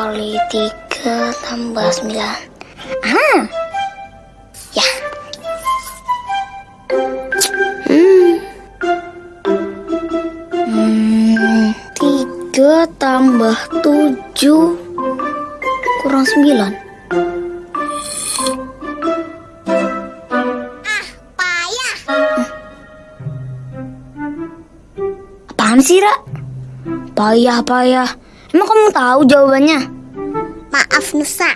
kali tiga tambah sembilan. Ah, ya. Hmm. Hmm, tambah tujuh kurang sembilan. Payah. Apaan sih, Ra? Payah, payah. Emang kamu tahu jawabannya? Maaf Nusa.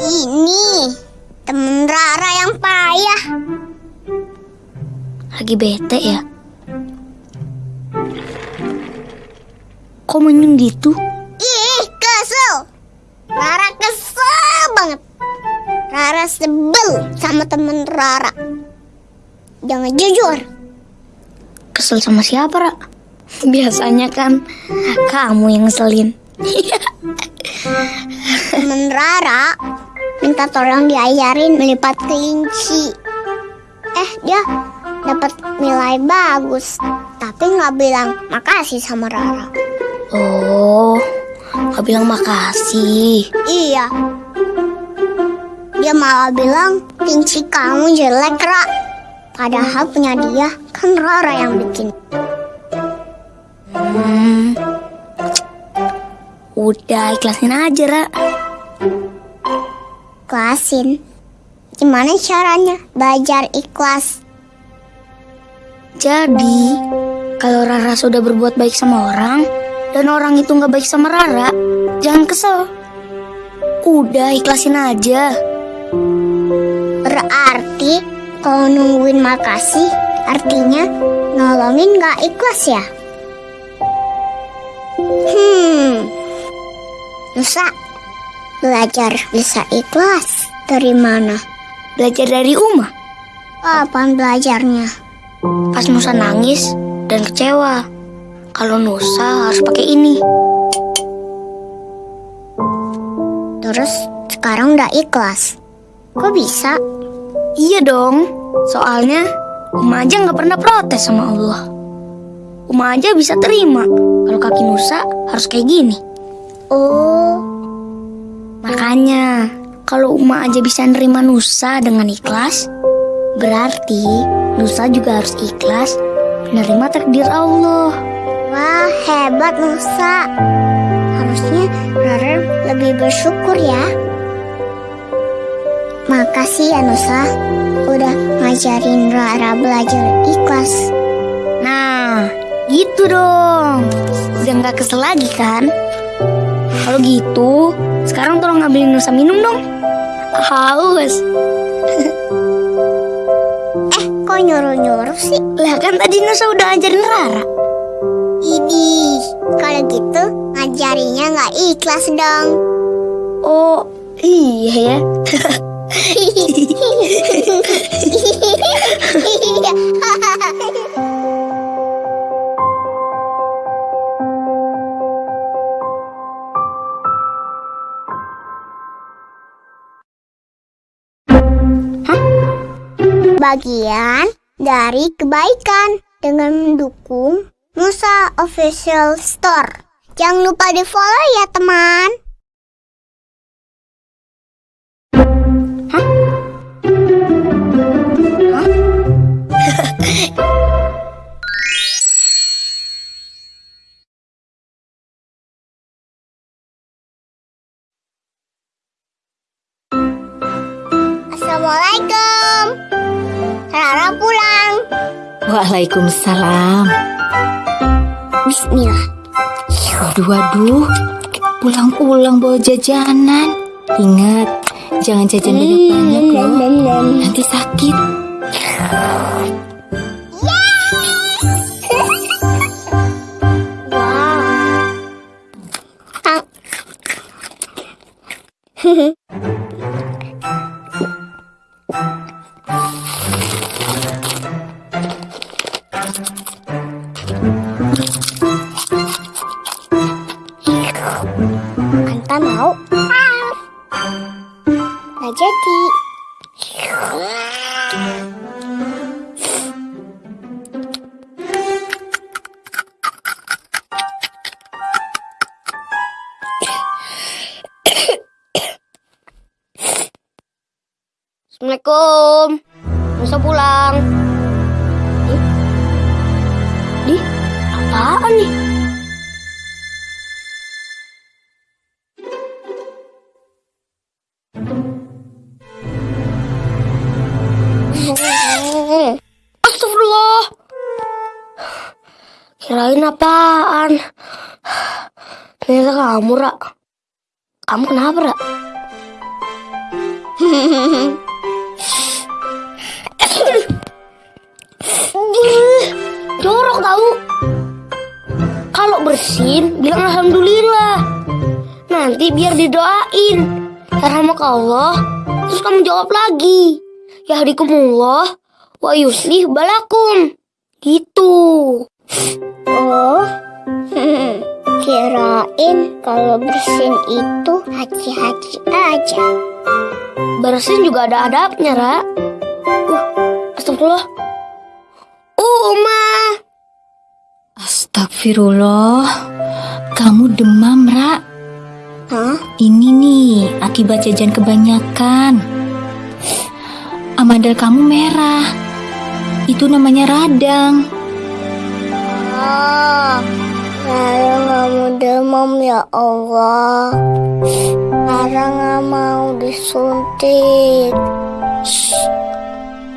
Ini temen Rara yang payah. Lagi bete ya? Kok menyung gitu? Ih, kesel. Rara kesel banget. Rara sebel sama temen Rara. Jangan jujur. Kesel sama siapa, Ra? Biasanya kan kamu yang ngeselin. Temen Rara minta tolong diajarin melipat kelinci. Eh, dia dapat nilai bagus. Tapi nggak bilang makasih sama Rara. Oh, nggak bilang makasih. Iya. Dia malah bilang kelinci kamu jelek, Ra. Padahal punya dia kan Rara yang bikin. Hmm. Udah ikhlasin aja, Ra. Ikhlasin. Gimana caranya belajar ikhlas? Jadi, kalau Rara sudah berbuat baik sama orang, dan orang itu nggak baik sama Rara, jangan kesel. Udah ikhlasin aja. Berarti kalau nungguin makasih, artinya nolongin gak ikhlas ya? Hmm, Nusa, belajar bisa ikhlas dari mana? Belajar dari Uma. Kapan belajarnya? Pas Nusa nangis dan kecewa. Kalau Nusa harus pakai ini. Terus sekarang udah ikhlas. Kok bisa? Iya dong. Soalnya Uma aja nggak pernah protes sama Allah. Uma aja bisa terima kalau kaki Nusa harus kayak gini. Oh, Makanya kalau Uma aja bisa nerima Nusa dengan ikhlas, berarti Nusa juga harus ikhlas menerima takdir Allah. wah hebat Nusa. Harusnya Rara lebih bersyukur ya. Makasih ya Nusa, udah ngajarin Rara belajar ikhlas. Nah, gitu dong. Udah nggak kesel lagi kan? Kalau gitu, sekarang tolong ngambilin Nusa minum dong. Haus. Eh, kok nyuruh-nyuruh sih? Lah kan tadi Nusa udah ajarin Rara. Idih, kalau gitu ngajarinya nggak ikhlas dong. Oh, iya ya. Bagian dari kebaikan dengan mendukung Nusa Official Store. Jangan lupa di follow ya teman. Waalaikumsalam. Bismillah. Waduh, waduh. Pulang-pulang bawa jajanan. Ingat, jangan jajan banyak-banyak loh. Nanti sakit. Wow. Assalamualaikum. Nusa pulang. Di, apaan nih? Astagfirullah. Kirain apaan? Ternyata kamu, Ra. Kamu kenapa, Ra? bersin, bilang alhamdulillah. Nanti biar didoain. Rahmat Allah. Terus kamu jawab lagi. Ya hadikumullah wa yuslih balakum. Gitu. Oh, kirain kalau bersin itu haji-haji aja. Bersin juga ada adabnya, Ra. Uh, astagfirullah. Astagfirullah. Kamu demam, Ra. Hah? Ini nih akibat jajan kebanyakan. Amandel kamu merah. Itu namanya radang. Ah, Rara nggak mau demam ya Allah. Rara nggak mau disuntik.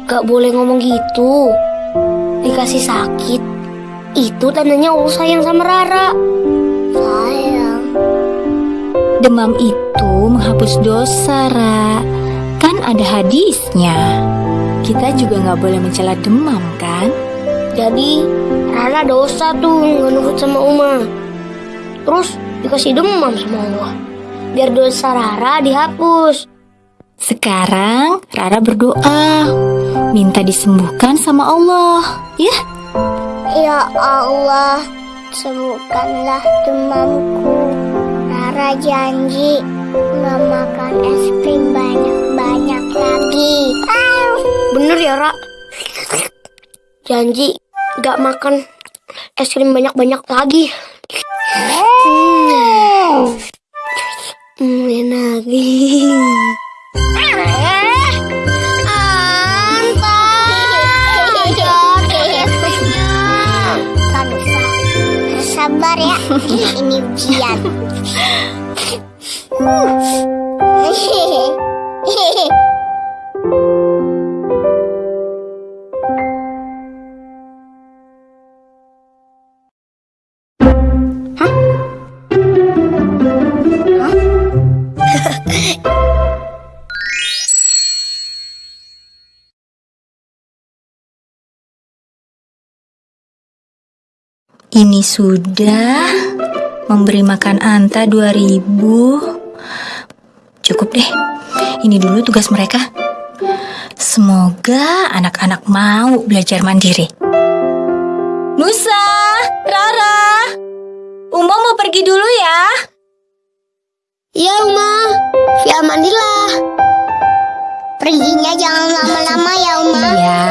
Gak boleh ngomong gitu. Dikasih sakit. Itu tandanya Allah sayang sama Rara. Sayang. Demam itu menghapus dosa, Ra. Kan ada hadisnya. Kita juga nggak boleh mencela demam, kan? Jadi Rara dosa tuh nggak nurut sama Uma. Terus dikasih demam sama Allah. Biar dosa Rara dihapus. Sekarang Rara berdoa, minta disembuhkan sama Allah, ya? Ya Allah, sembuhkanlah demamku. Rara janji nggak makan es krim banyak-banyak lagi. Bener ya, Ra? Janji gak makan es krim banyak-banyak lagi. Hmm, hmm enak. Ini ujian. Ini sudah memberi makan Anta 2000. Cukup deh. Ini dulu tugas mereka. Semoga anak-anak mau belajar mandiri. Nusa, Rara, Uma mau pergi dulu ya. Iya, Uma. Ya mandilah. Perginya jangan lama-lama ya, Uma. Iya.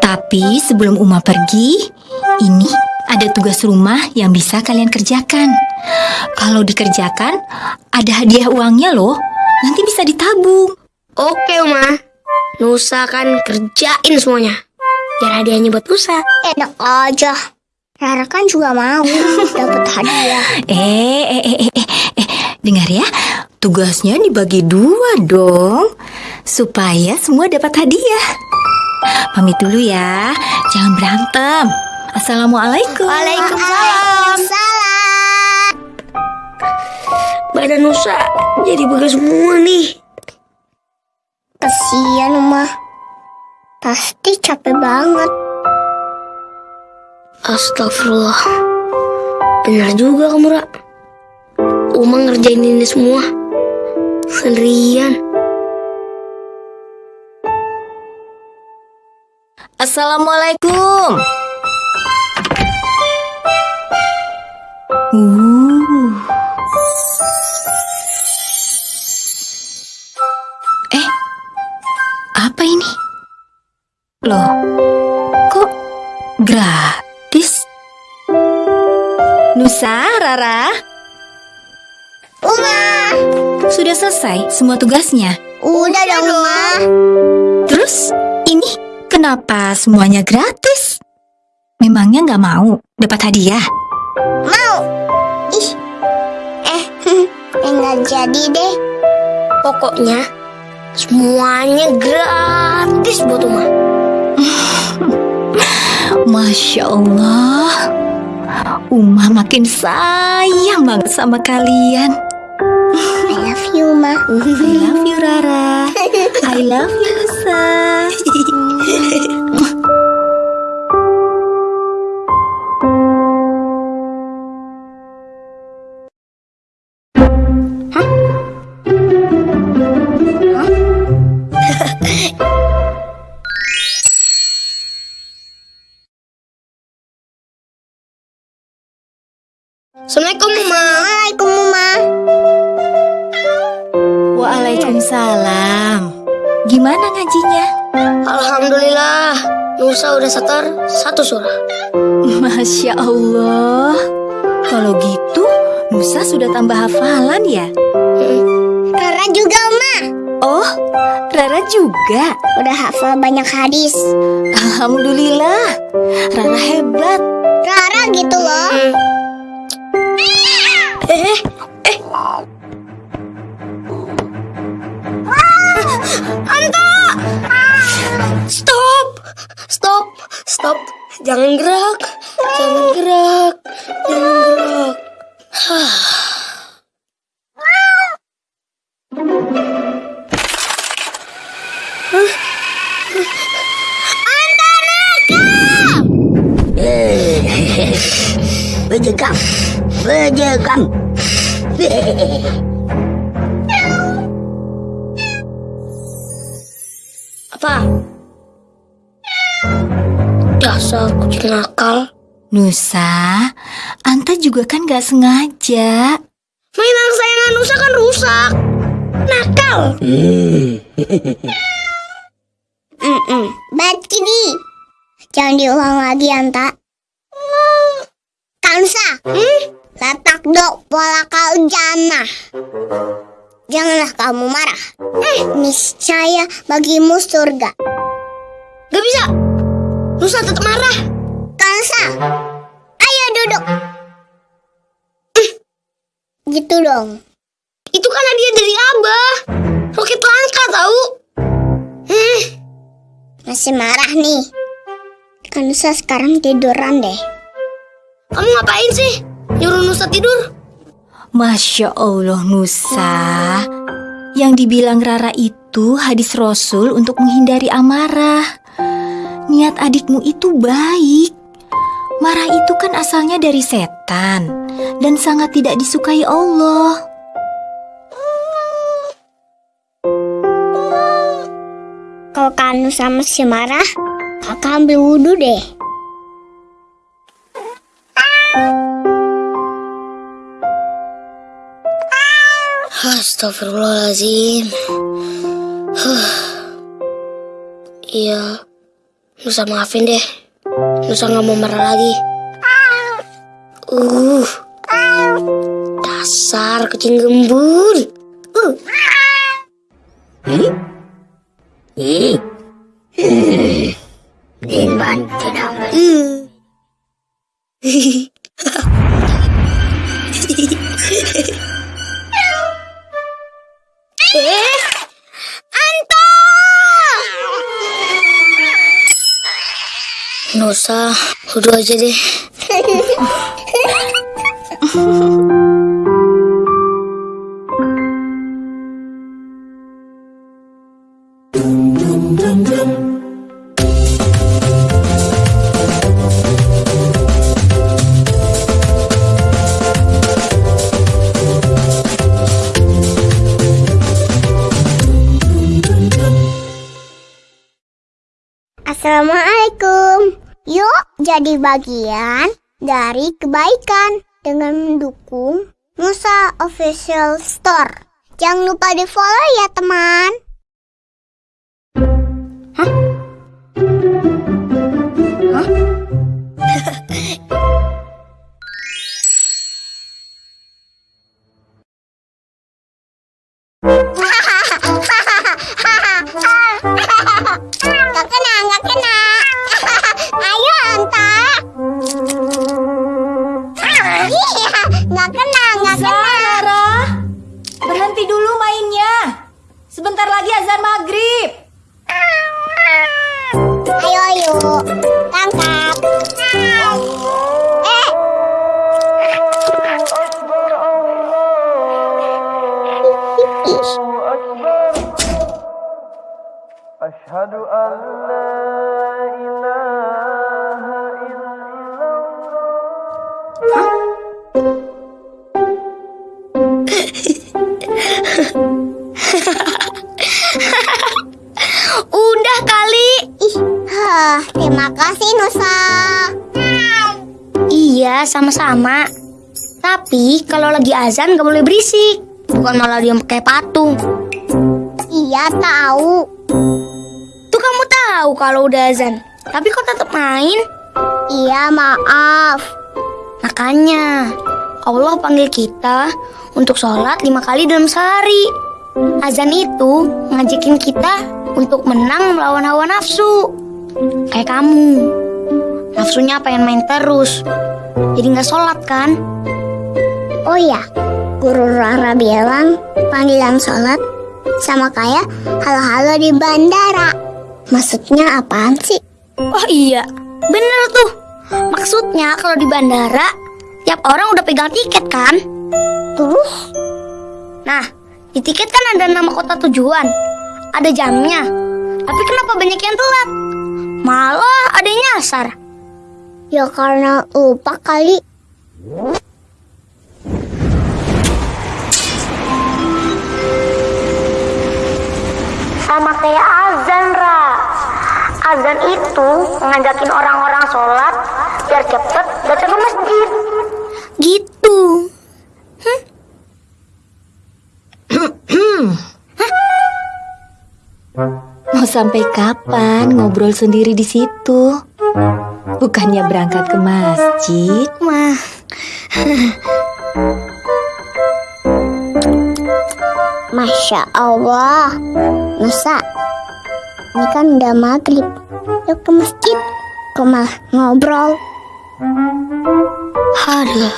Tapi sebelum Uma pergi, ini ada tugas rumah yang bisa kalian kerjakan. Kalau dikerjakan, ada hadiah uangnya loh. Nanti bisa ditabung. Oke, Uma. Nusa kan kerjain semuanya. Biar hadiahnya buat Nusa. Enak aja. Rara kan juga mau dapat hadiah. Eh, eh, eh, eh, eh, eh, dengar ya. Tugasnya dibagi dua dong. Supaya semua dapat hadiah. Pamit dulu ya. Jangan berantem. Assalamualaikum. Waalaikumsalam. Salam. Badan Nusa jadi begas semua nih. Kesian, Uma. Pasti capek banget. Astagfirullah. Benar juga kamu, Ra. Uma ngerjain ini semua. Sendirian. Assalamualaikum. Uh. Eh, apa ini? Loh, kok gratis? Nusa, Rara, Uma. sudah selesai semua tugasnya. Udah dong, Ma. Terus ini kenapa semuanya gratis? Memangnya nggak mau dapat hadiah? Ih. Eh, enggak jadi deh. Pokoknya semuanya gratis buat Uma. Masya Allah. Uma makin sayang banget sama kalian. I love you, Ma. I love you Rara. I love you Nusa. Udah setor satu surah. Masya Allah. Kalau gitu, Nusa sudah tambah hafalan ya? Rara juga, Ma. Oh, Rara juga. Udah hafal banyak hadis. Alhamdulillah. Rara hebat. Rara gitu loh. Eh, Stop! Jangan gerak! Jangan gerak! Jangan gerak! Berjegam Berjegam Apa? Dasar kucing nakal. Nusa, Anta juga kan gak sengaja. Mainan kesayangan Nusa kan rusak. Nakal. Mm-mm. Bad kitty. Jangan diulang lagi, Anta. Kansa. Hmm? Letak dok pola jana. Janganlah kamu marah. Eh, niscaya bagimu surga. Gak bisa. Nusa tetap marah. Kansa. Ayo duduk. Eh, Gitu dong. Itu kan hadiah dari Abah. Roket langka tahu. Eh, Masih marah nih. Kansa sekarang tiduran deh. kamu ngapain sih? Nyuruh Nusa tidur? Masya Allah Nusa. Yang dibilang Rara itu hadis Rasul untuk menghindari amarah. Niat adikmu itu baik. Marah itu kan asalnya dari setan dan sangat tidak disukai Allah. Kalau Kanu sama si marah, kakak ambil wudhu deh. Astagfirullahaladzim. Huh. Iya, Nusa maafin deh. Nusa nggak mau marah lagi. Uh, dasar kucing gembul. Nusa, udah aja deh. Assalamualaikum. Yuk jadi bagian dari kebaikan dengan mendukung Musa Official Store. Jangan lupa di follow ya teman. Udah sama-sama. Tapi kalau lagi azan gak boleh berisik. Bukan malah dia pakai patung. Iya tahu. Tuh kamu tahu kalau udah azan. Tapi kok tetap main? Iya maaf. Makanya Allah panggil kita untuk sholat lima kali dalam sehari. Azan itu ngajakin kita untuk menang melawan hawa nafsu. Kayak kamu. Nafsunya pengen main terus. Jadi nggak sholat kan? Oh ya, Guru Rara bilang panggilan sholat sama kayak halo-halo di bandara. Maksudnya apaan sih? Oh iya, bener tuh. Maksudnya kalau di bandara, tiap orang udah pegang tiket kan? Terus? Nah, di tiket kan ada nama kota tujuan, ada jamnya. Tapi kenapa banyak yang telat? Malah ada yang nyasar. Ya karena lupa kali. Sama kayak azan, Ra. Azan itu ngajakin orang-orang sholat biar cepet datang ke masjid. Gitu. Mau sampai kapan ngobrol sendiri di situ? Bukannya berangkat ke masjid? Mah, Masya Allah. Nusa, ini kan udah maghrib. Yuk ke masjid. Kok malah ngobrol? aduh.